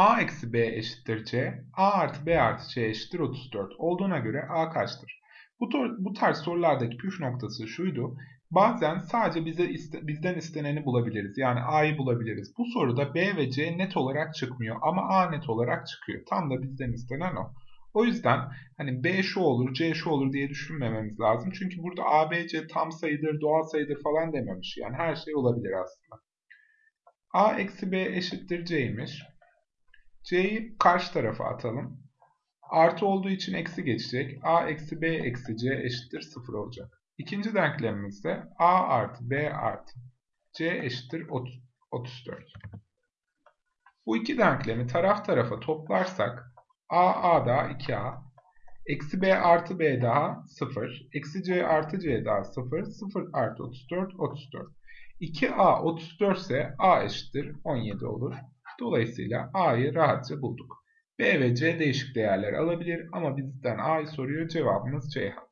A eksi B eşittir C, A artı B artı C eşittir 34 olduğuna göre A kaçtır? Bu, bu tarz sorulardaki püf noktası şuydu. Bazen sadece bize iste, bizden isteneni bulabiliriz. Yani A'yı bulabiliriz. Bu soruda B ve C net olarak çıkmıyor ama A net olarak çıkıyor. Tam da bizden istenen o. O yüzden hani B şu olur, C şu olur diye düşünmememiz lazım. Çünkü burada A, B, C tam sayıdır, doğal sayıdır falan dememiş. Yani her şey olabilir aslında. A eksi B eşittir C'ymiş. C'yi karşı tarafa atalım. Artı olduğu için eksi geçecek. A eksi B eksi C eşittir 0 olacak. İkinci denklemimizde A artı B artı C eşittir 34. Bu iki denklemi taraf tarafa toplarsak A A daha 2A, eksi B artı B daha 0, eksi C artı C daha 0, 0 artı 34, 34. 2A 34 ise A eşittir 17 olur. Dolayısıyla A'yı rahatça bulduk. B ve C değişik değerler alabilir ama bizden A'yı soruyor cevabımız Ceyhan.